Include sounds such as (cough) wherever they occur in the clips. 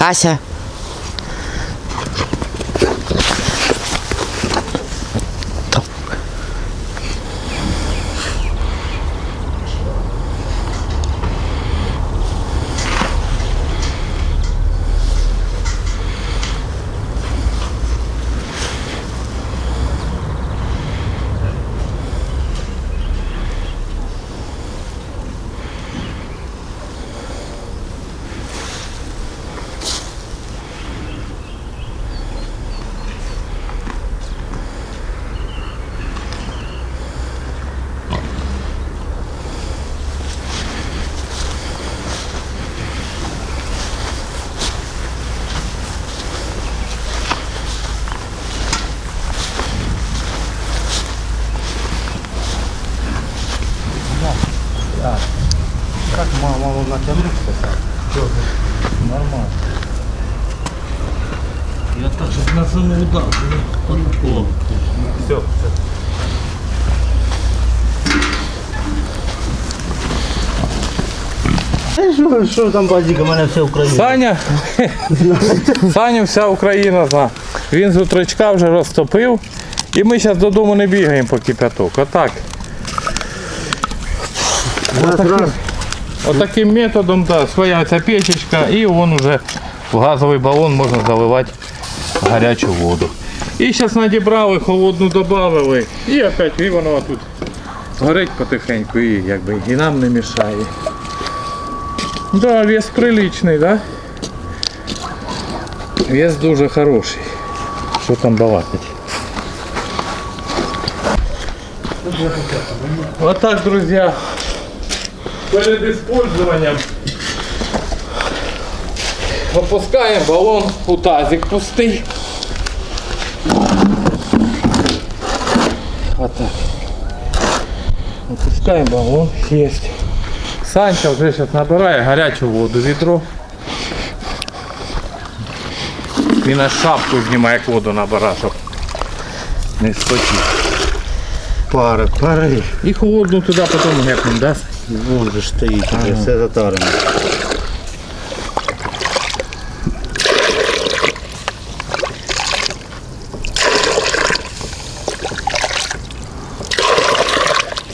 Acha? Що, там базіка, у мене все Україна. Саня, (laughs) Саню вся Україна зна. Він з утречка вже розтопив. І ми зараз додому не бігаємо по кипяток. Отак. Отаким, отаким методом да, своя ця печечка і вон уже в газовий балон можна заливати гарячу воду. І зараз надібрали, холодну додали. І опять і воно тут горить потихеньку і якби і нам не мішає. Да, вес приличный, да? Вес дуже хороший. Що там балакать? Вот так, друзья. Перед использованием опускаем баллон у тазик пустый. Вот так. Опускаем баллон. Есть. Санча вже зараз набирає гарячу воду відро. Він аж шапку знімає, як воду набирає, щоб не спотів. Пара, пари. І холодну туди потім гепнем, да? Вон же стоїть, уже все затарено.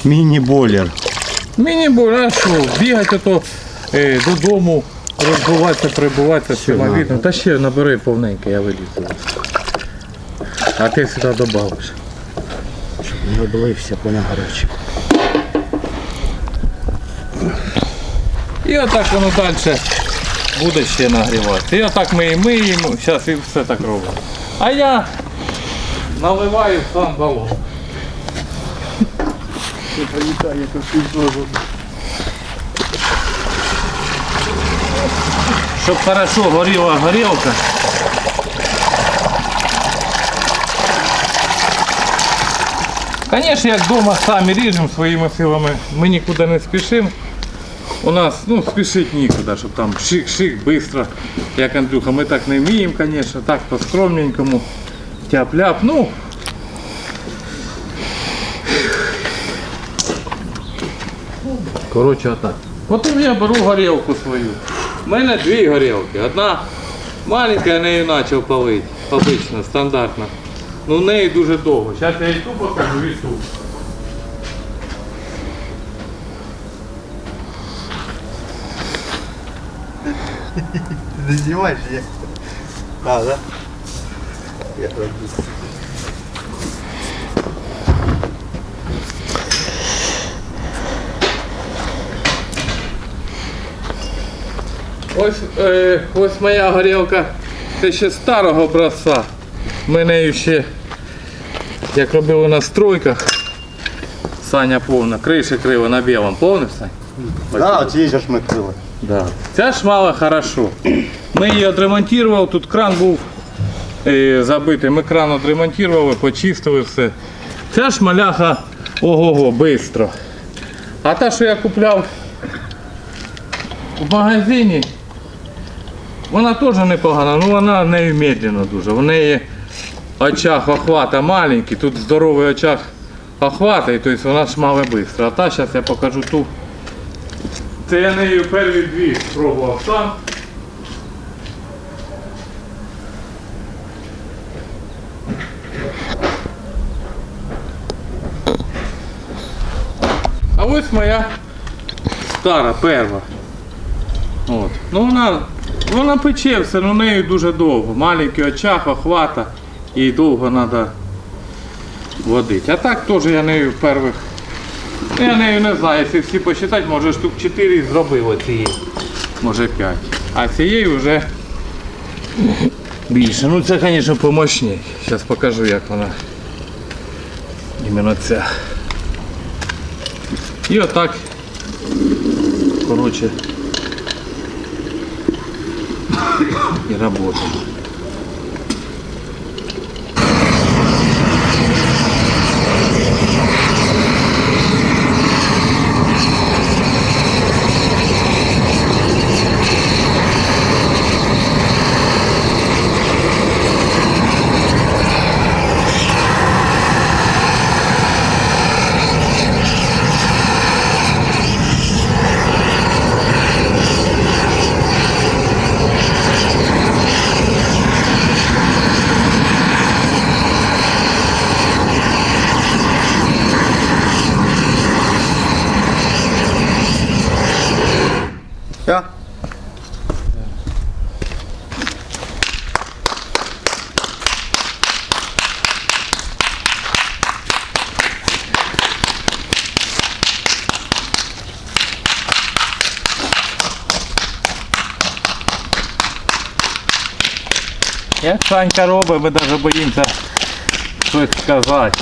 Міні-бойлер. Мені було, що бігати ото е, додому, розбиватися, прибуватися самовідно. Та ще набери повненько, я вилізу. А ти сюди додавиш. Не облився, поняв гарячий. І отак воно далі буде ще нагріватися. І отак ми і миємо, зараз і все так робимо. А я наливаю сам балон. Щоб хорошо горіла горілка. Звісно, як вдома самі ріжемо своїми силами, ми нікуди не спішимо. У нас ну, спішить нікуди, щоб там шик-шик, швидко. Як Андрюха, ми так не вміємо, звісно, так по-скромненькому. Тяп-ляп. Ну. Коротше, отак. Потім я беру горілку свою. У мене дві горілки. Одна маленька, я нею почав палити. Обично, стандартно. Ну в неї дуже довго. Зараз я і ту покажу, і ту. Не знімаєш, як? А, да? Я роблю. Ось, е, ось моя горілка. Це ще старого образця. Ми нею ще, як робили на стройках, Саня повна, криші крива на білому. Повний Сань? Да, от її ж ми крили. Да. Ця шмала хорошо. Ми її відремонтували, тут кран був е, забитий. Ми кран відремонтували, почистили все. Ця шмаляха ого-го, швидко. А та, що я купляв в магазині, вона теж непогана, але вона нею медленно дуже. В неї очах охвата маленький, тут здоровий очах охвата, і тобто вона шмаве швидко. А та зараз я покажу ту. Це я нею перші дві спробував сам. А ось моя стара перва. От. Ну вона вона пече все, але нею дуже довго. Маленький очаг, охвата і довго треба водити. А так теж я нею перших. ну, Я нею не знаю, якщо всі посчитати, може штук 4 зробив оцієї. Може 5. А цієї вже більше. Ну це, звісно, помощніше. Зараз покажу, як вона. Іменно ця. І отак. Коротше. І работаємо. Як Санька робить, ми навіть боїмося щось сказати.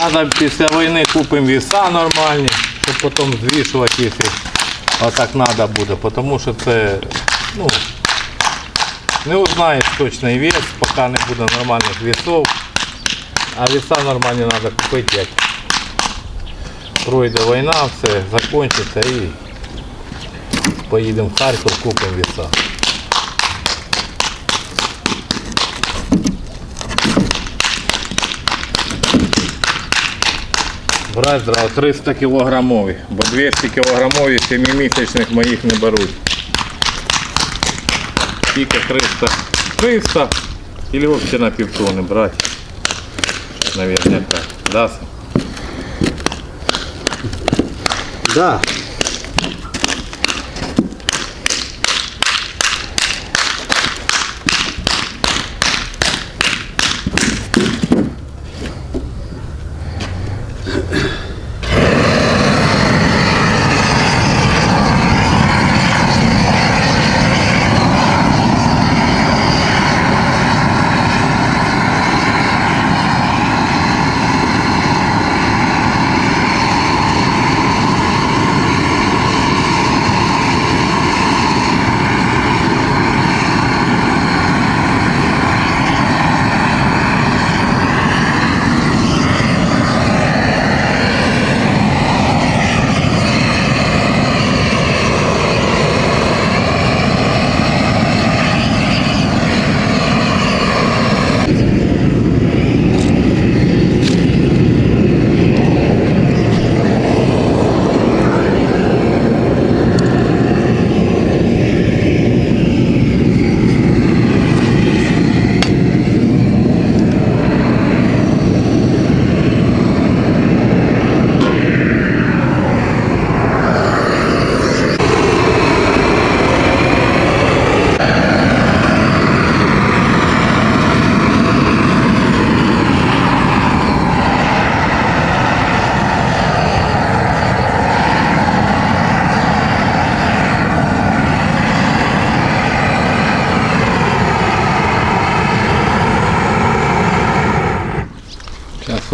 Надо після війни купимо віса нормальні, щоб потім звішувати, якщо отак треба буде. Тому що це ну, не узнаєш точний вес, поки не буде нормальних весов. А веса нормальні треба купити, як пройде війна, все закінчиться і поїдемо в Харків, купимо веса. Брать зразу 300 кілограмові, бо 200 кілограмові 7-місячних моїх не беруть. Тільки 300. 300 или взагалі на півтони брати. Наверняка. Да? Да.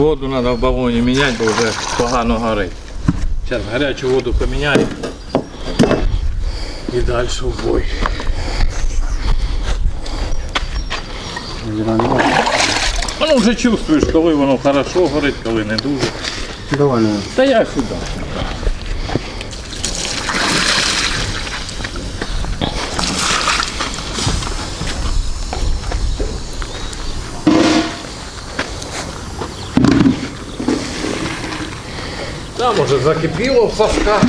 Воду треба в балоні міняти, бо вже погано горить. Зараз гарячу воду поміняємо. І далі в бой. Воно. Ну Ну, вже чувствуєш, коли воно хорошо горить, коли не дуже. Давай. Та я сюди. Уже закипіло в сосках.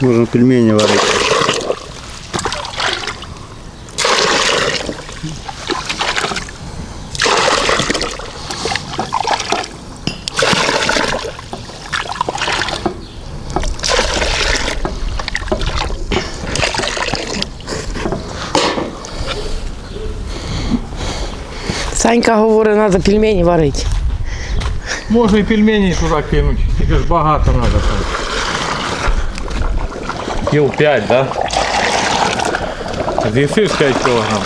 Можно пельмени варить. Санька говорить, треба пельмені варити. Може і пельмені туди кинуть, тільки ж багато треба там. Кіл 5, да? З'їсиш 5 кілограм.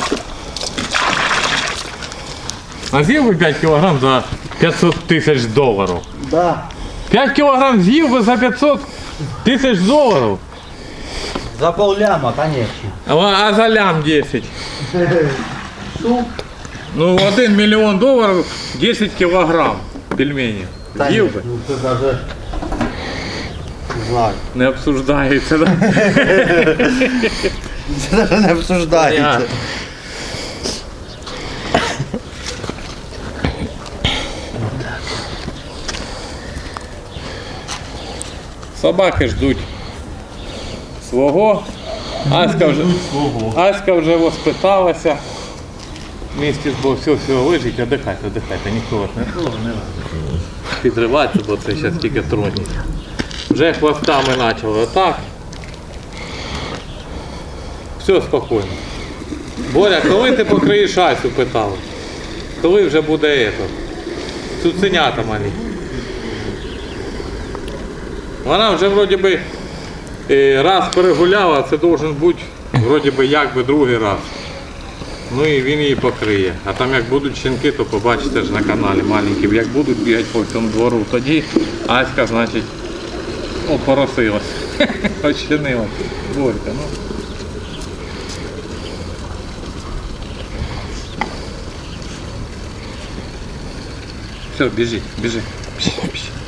А з'їв би 5 кілограм за 500 тисяч доларів. Да. 5 кілограм з'їв би за 500 тисяч доларів. За полляма, конечно. А, а за лям 10. (laughs) Ну, 1 мільйон доларів 10 кілограм пельменів. З'їв би. Ну ты даже... Не знаю. Не обсуждається, да? (laughs) Це даже не обсуждається. Понятно. Собаки ждуть свого. Аська вже, Аська вже воспиталася. Місті бо все, все, лежить, отдихайте, отдихайте, ніхто вас не трогає, не треба. Підриватися, бо це зараз тільки тронуть. Вже хвостами почали отак. Все спокійно. Боря, коли ти покриєш Асю, питали? Коли вже буде ето? Цуценята малі. Вона вже вроді би е, раз перегуляла, це должен бути вроді би як би другий раз. Ну і він її покриє. А там як будуть щенки, то побачите ж на каналі маленькі. Як будуть бігати по цьому двору, тоді Аська, значить, опоросилась. (laughs) Очинилась. Борька, ну. Все, біжи, біжи. Біжи, біжи.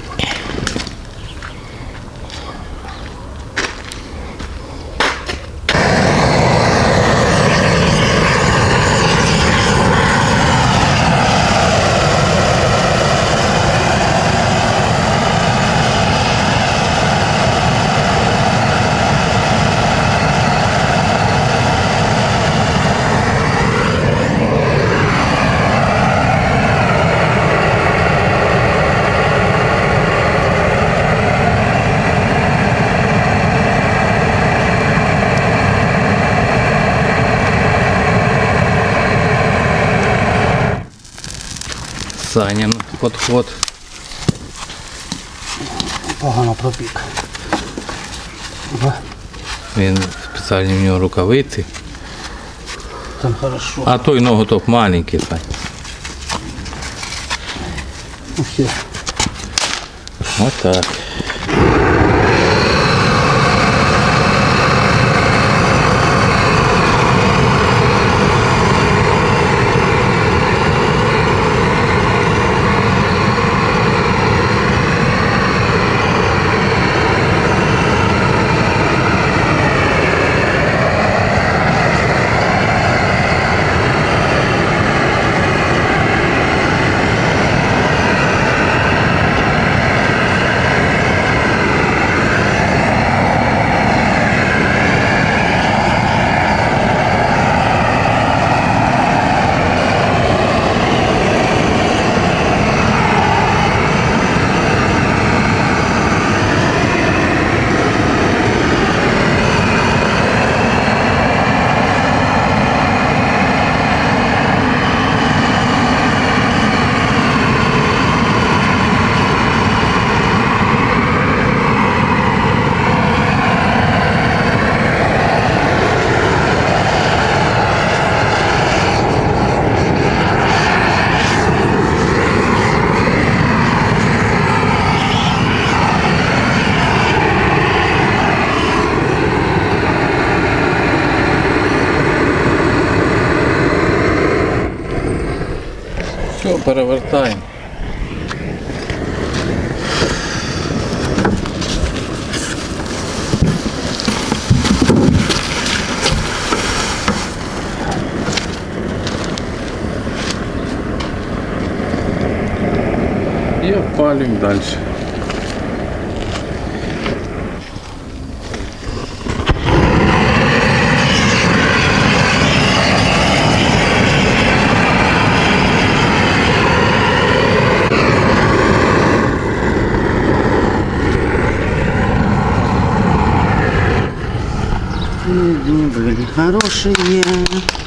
Санін подход. Погано пропік. Він спеціальні в нього рукавиці. Там хорошо. А той ноготоп маленький, Сань. Ось так. Перевертаємо. І далі. Дни были хорошие.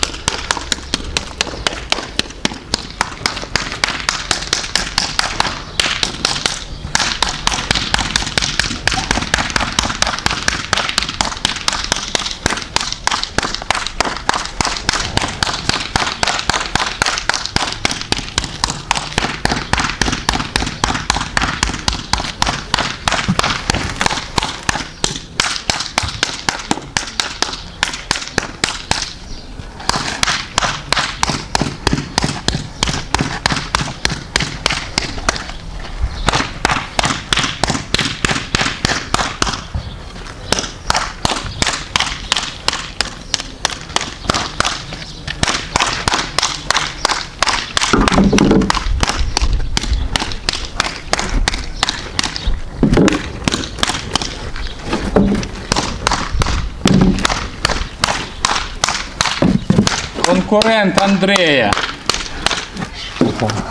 Конкурент Андрея.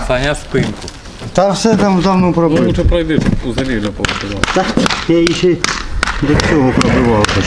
Саня спинку. Та все там давно пробив. пройди, взагалі вже повторяв. Та я її ще до цього пробивав. теж.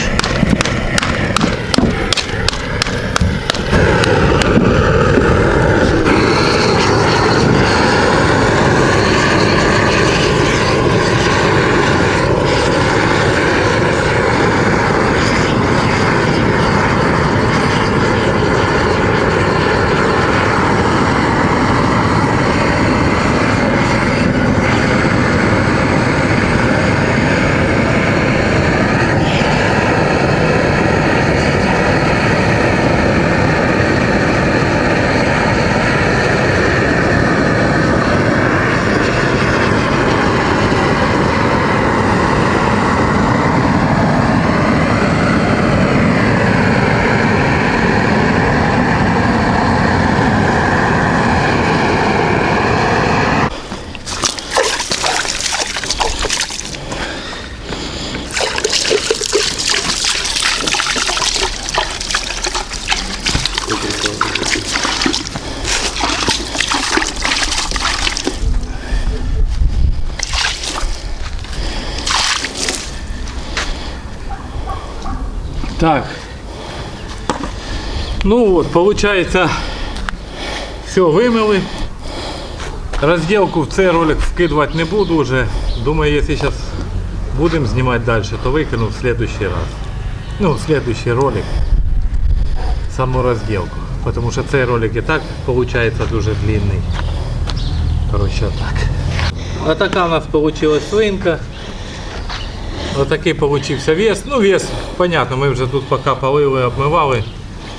Вот, получается, все вымыли. Разделку в цей ролик вкидывать не буду уже. Думаю, если сейчас будем снимать дальше, то выкину в следующий раз. Ну, в следующий ролик. Саму разделку. Потому что цей ролик и так получается дуже длинный. Короче, вот так. Вот такая у нас получилась свинка. Отакий получився вес. Ну, вес, понятно, ми вже тут поки полили, обмивали.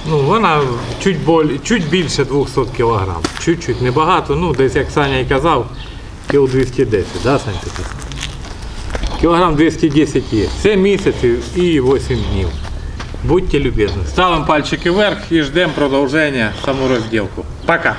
Ну, вона чуть, боль, чуть більше 200 кг. Чуть-чуть, небагато. Ну, десь, як Саня і казав, кіл 210, да, Сань? Кілограм 210 є. Це місяців і 8 днів. Будьте любезні. Ставимо пальчики вверх і ждемо продовження саму. Пока!